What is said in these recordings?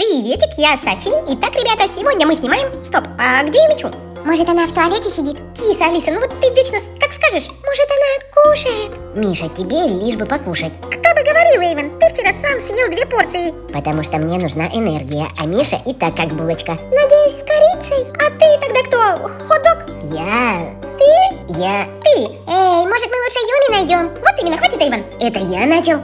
Приветик, я Софи. Итак, ребята, сегодня мы снимаем... Стоп, а где я мечу? Может, она в туалете сидит? Киса, Алиса, ну вот ты вечно как скажешь. Может, она кушает? Миша, тебе лишь бы покушать. Кто бы говорил, Эйвен, ты вчера сам съел две порции. Потому что мне нужна энергия, а Миша и так как булочка. Надеюсь, с корицей? А ты тогда кто? Хот-дог? Я... Ты? Я... Ты. Эй, может, мы лучше Юми найдем? Вот именно, хватит, Эйвен. Это я начал?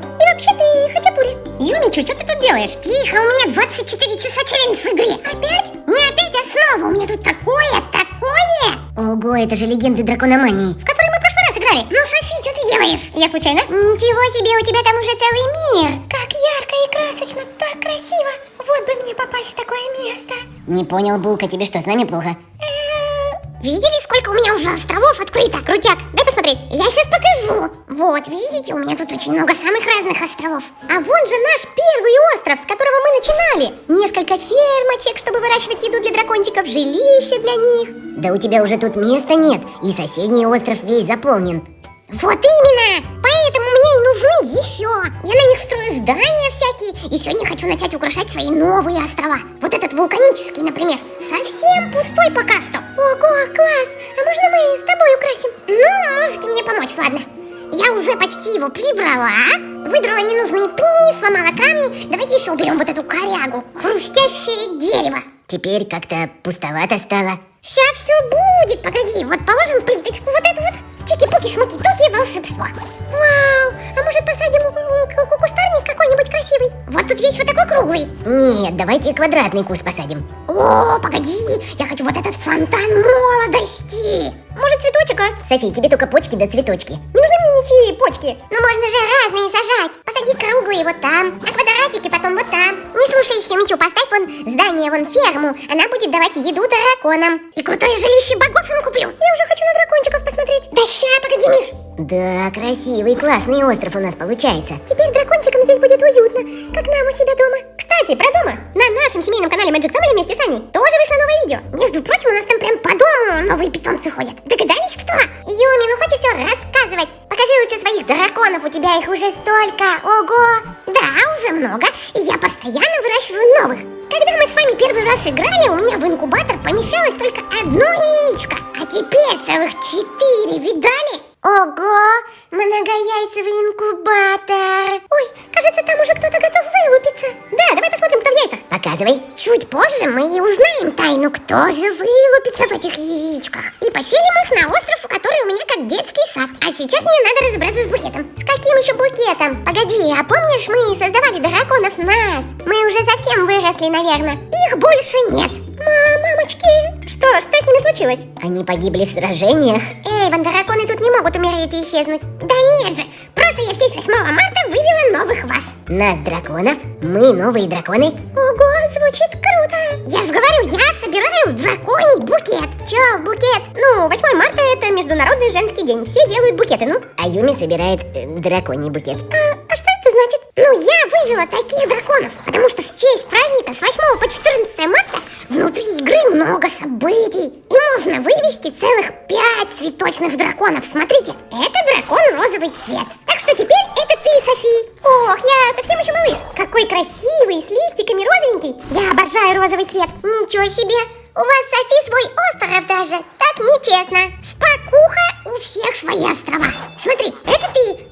Юмичу, что ты тут делаешь? Тихо, у меня 24 часа челлендж в игре. Опять? Не опять, а снова. У меня тут такое, такое. Ого, это же легенды дракономании. В которой мы в прошлый раз играли. Ну, Софи, что ты делаешь? Я случайно? Ничего себе, у тебя там уже целый мир. Как ярко и красочно, так красиво. Вот бы мне попасть в такое место. Не понял, Булка, тебе что, с нами плохо? Видели, сколько у меня уже островов открыто? Крутяк, дай посмотреть. Я сейчас покажу. Вот, видите, у меня тут очень много самых разных островов. А вон же наш первый остров, с которого мы начинали. Несколько фермочек, чтобы выращивать еду для дракончиков, жилище для них. Да у тебя уже тут места нет, и соседний остров весь заполнен. Вот именно! Поэтому мне и нужны еще. Я на них строю здания всякие, и сегодня хочу начать украшать свои новые острова. Вот этот вулканический, например, совсем пустой пока что. Ого, класс! А можно мы с тобой украсим? Ну, можете мне помочь, ладно. Я уже почти его прибрала, выдрала ненужные пни, сломала камни. Давайте еще уберем вот эту корягу, хрустящее дерево. Теперь как-то пустовато стало. Сейчас все будет, погоди, вот положим плиточку вот эту вот. Чики-пуки-шмуки-туки, волшебство. Вау, а может посадим красивый? Вот тут есть вот такой круглый. Нет, давайте квадратный куст посадим. О, погоди, я хочу вот этот фонтан молодости. Может цветочек, а? Софи, тебе только почки да цветочки. Не нужны мне ничьи почки. Ну можно же разные сажать. Посади круглые вот там, а квадратики потом вот там. Не слушай Химичу, поставь вон здание, вон ферму. Она будет давать еду драконам. И крутое жилище богов им куплю. Я уже хочу на дракончиков посмотреть. Да ща, погоди, Миш. Да, красивый, классный остров у нас получается. Теперь дракончикам здесь будет уютно, как нам у себя дома. Кстати, про дома. На нашем семейном канале Magic Family вместе с Аней тоже вышло новое видео. Между прочим, у нас там прям по дому новые питомцы ходят. Догадались, кто? Юми, ну хватит все рассказывать. Покажи лучше своих драконов, у тебя их уже столько. Ого! Да, уже много, и я постоянно выращиваю новых. Когда мы с вами первый раз играли, у меня в инкубатор помещалось только одно яичко, а теперь целых четыре, видали? Ого, многояйцевый инкубатор. Ой, кажется, там уже кто-то готов вылупиться. Да, давай посмотрим, кто в яйцах. Показывай. Чуть позже мы и узнаем тайну, кто же вылупится в этих яичках. И поселим их на остров, который у меня как детский сад. А сейчас мне надо разобраться с букетом. С каким еще букетом? Погоди, а помнишь, мы создавали драконов нас? Мы уже совсем выросли, наверное. Их больше нет. Мамочки, что, что с ними случилось? Они погибли в сражениях. Эй, ван драконы тут не могут умереть и исчезнуть. Да нет же, просто я в честь 8 марта вывела новых вас. Нас, драконов? Мы новые драконы? Ого, звучит круто. Я же говорю, я собираю драконий букет. Че, букет? Ну, 8 марта это международный женский день. Все делают букеты, ну. А Юми собирает э, драконий букет. А, а что это значит? Ну, я вывела таких драконов, потому что в честь праздника с 8 по 14 марта много событий. И можно вывести целых 5 цветочных драконов. Смотрите, это дракон розовый цвет. Так что теперь это ты, Софи. Ох, я совсем еще малыш. Какой красивый, с листиками розовенький. Я обожаю розовый цвет. Ничего себе. У вас, Софи, свой остров даже. Так нечестно. Спокуха, у всех свои острова. Смотри, это ты,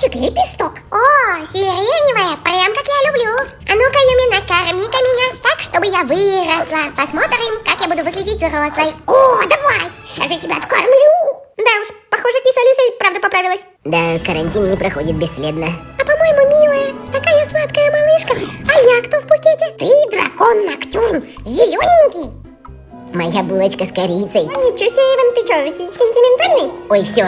дракончик-лепесток. О, сиреневая, прям как я люблю. А ну-ка, Юми, накорми-ка меня так, чтобы я выросла. Посмотрим, как я буду выглядеть взрослой. О, давай, сейчас я тебя откормлю. Да уж, похоже, киса Алиса и правда поправилась. Да, карантин не проходит бесследно. А по-моему, милая, такая сладкая малышка. А я кто в букете? Ты дракон Ноктюрн, зелененький. Моя булочка с корицей. Ничего себе, Иван, ты что, сентиментальный? Ой, все.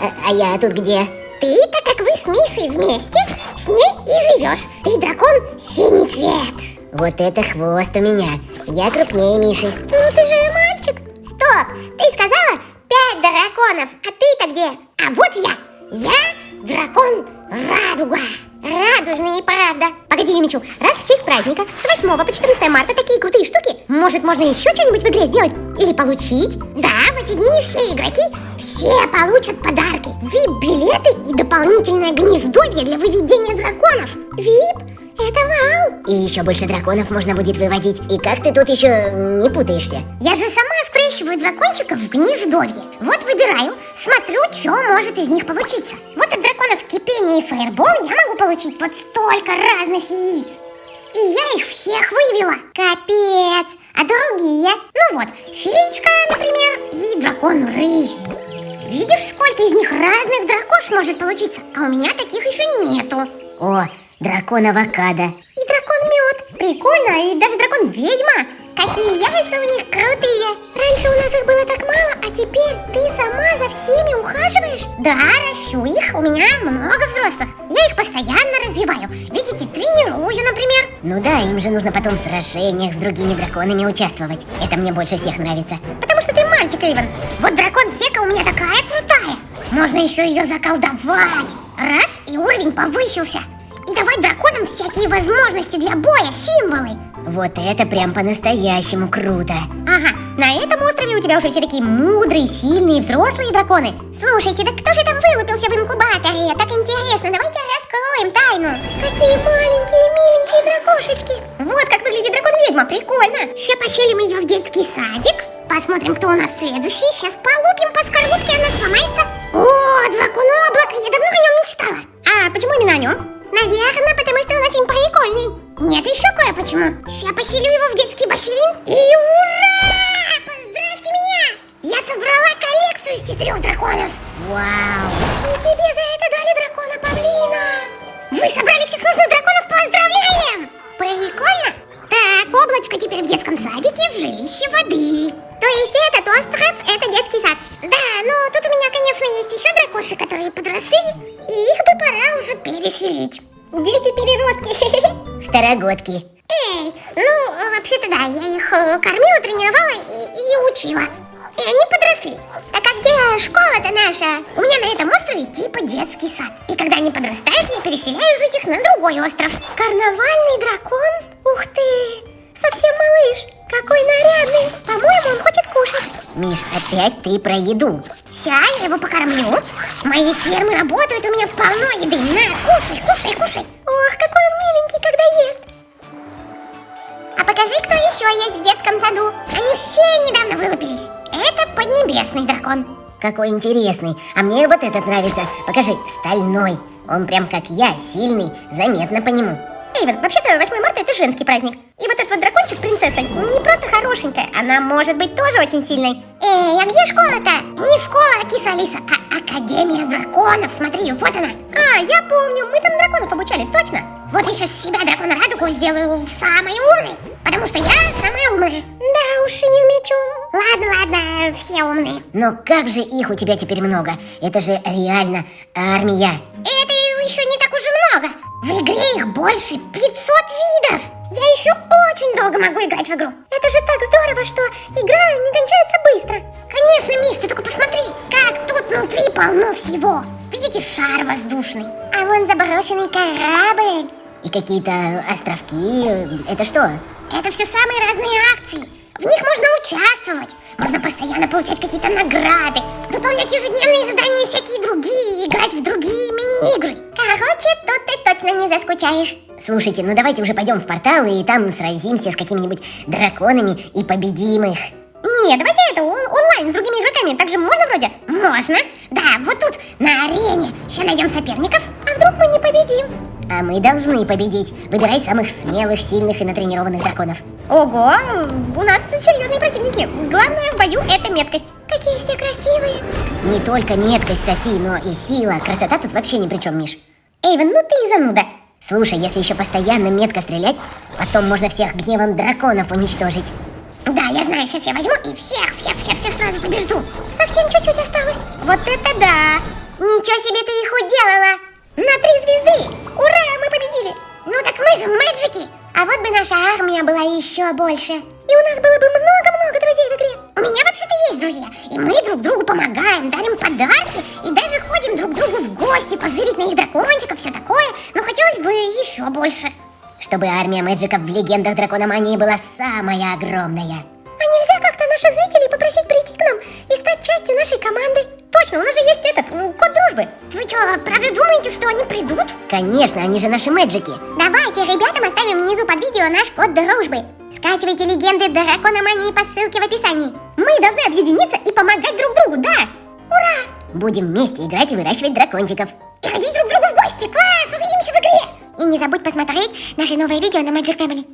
А, а я тут где? Ты, так как вы с Мишей вместе, с ней и живешь. Ты дракон синий цвет. Вот это хвост у меня. Я крупнее Миши. Ну ты же мальчик. Стоп, ты сказала пять драконов, а ты-то где? А вот я. Я дракон Радуга. Радужный и правда. Погоди, Юмичу, раз в честь праздника с 8 по 14 марта такие крутые штуки, может, можно еще что-нибудь в игре сделать? Или получить? Да, в эти дни все игроки все получат подарки. VIP-билеты и дополнительное гнездовье для выведения драконов. VIP? Это вау! И еще больше драконов можно будет выводить. И как ты тут еще не путаешься? Я же сама скрещиваю дракончиков в гнездовье. Вот выбираю, смотрю, что может из них получиться. Вот от драконов кипение и фаербол я могу получить вот столько разных яиц. И я их всех вывела. Капец! А другие? Ну вот, феечка, например, и дракон рысь. Видишь, сколько из них разных дракош может получиться? А у меня таких еще нету. О, дракон авокадо. И дракон мед. Прикольно, и даже дракон ведьма. Какие яйца у них крутые. Раньше у нас их было так мало, а теперь ты сама за всеми ухаживаешь? Да, ращу их. У меня много взрослых. Я их постоянно развиваю. Видите, тренирую, например. Ну да, им же нужно потом в сражениях с другими драконами участвовать. Это мне больше всех нравится. Потому что ты мальчик, Эйвен. Вот дракон Хека у меня такая крутая. Можно еще ее заколдовать. Раз, и уровень повысился. И давать драконам всякие возможности для боя, символы. Вот это прям по-настоящему круто. Ага, на этом острове у тебя уже все такие мудрые, сильные, взрослые драконы. Слушайте, да кто же там вылупился в инкубаторе? Так интересно, давайте раскроем тайну. Какие маленькие, миленькие дракошечки. Вот как выглядит дракон-ведьма, прикольно. Сейчас поселим ее в детский садик. Посмотрим, кто у нас следующий. Сейчас полупим по скорлупке, она сломается. О, дракон облака, Второгодки. Эй, ну, вообще-то да, я их э, кормила, тренировала и, и учила. И они подросли. А где школа-то наша? У меня на этом острове типа детский сад. И когда они подрастают, я переселяю жить их на другой остров. Карнавальный дракон? Ух ты! Совсем малыш. Какой нарядный. По-моему, он хочет кушать. Миш, опять ты про еду. Ща я его покормлю. Мои фермы работают, у меня полно еды. На, кушай, кушай, кушай. Ох, какой он миленький, когда ест. А покажи, кто еще есть в детском саду. Они все недавно вылупились. Это поднебесный дракон. Какой интересный. А мне вот этот нравится. Покажи, стальной. Он прям как я, сильный, заметно по нему. Эйвен, вообще-то 8 марта это женский праздник. И вот этот вот дракончик, принцесса, не просто хорошенькая, она может быть тоже очень сильной. Эй, а где школа-то? Не школа, киса Алиса, а Академия драконов. Смотри, вот она. А, я помню, мы там драконов обучали, точно. Вот еще с себя дракона Радугу сделаю самой умной, потому что я самая умная. Да уж, Юмичу. Ладно, ладно, все умные. Но как же их у тебя теперь много? Это же реально армия. Это еще не так уж и много. В игре их больше 500 видов. Я еще очень долго могу играть в игру. Это же так здорово, что игра не кончается быстро. Конечно, Миш, ты только посмотри, как тут внутри полно всего. Видите, шар воздушный. А вон заброшенный корабль. И какие-то островки. Это что? Это все самые разные акции. В них можно участвовать. Можно постоянно получать какие-то награды, выполнять ежедневные задания и всякие другие, играть в другие мини-игры. Короче, тут ты точно не заскучаешь. Слушайте, ну давайте уже пойдем в портал и там сразимся с какими-нибудь драконами и победим их. Не, давайте это он онлайн с другими игроками. Так же можно вроде? Можно. Да, вот тут, на арене. Сейчас найдем соперников. А вдруг мы не победим? А мы должны победить. Выбирай самых смелых, сильных и натренированных драконов. Ого, у нас серьезные противники. Главное в бою это меткость. Какие все красивые. Не только меткость, Софи, но и сила. Красота тут вообще ни при чем, Миш. Эйвен, ну ты и зануда. Слушай, если еще постоянно метко стрелять, потом можно всех гневом драконов уничтожить. Да, я знаю, сейчас я возьму и всех, всех, всех, всех сразу побежду. Совсем чуть-чуть осталось. Вот это да! Ничего себе ты их уделала! На три звезды! Ура, мы победили! Ну так мы же мэджики! А вот бы наша армия была еще больше. И у нас было бы много-много друзей в игре. У меня вообще-то есть друзья. И мы друг другу помогаем, дарим подарки. Еще больше. Чтобы армия мэджиков в легендах Дракономании была самая огромная. А нельзя как-то наших зрителей попросить прийти к нам и стать частью нашей команды? Точно, у нас же есть этот, код дружбы. Вы что, правда думаете, что они придут? Конечно, они же наши мэджики. Давайте ребятам оставим внизу под видео наш код дружбы. Скачивайте легенды Дракономании по ссылке в описании. Мы должны объединиться и помогать друг другу, да? Ура! Будем вместе играть и выращивать дракончиков. И ходить друг к другу в гости. Класс, увидимся в игре. И не забудь посмотреть наши новые видео на Magic Family.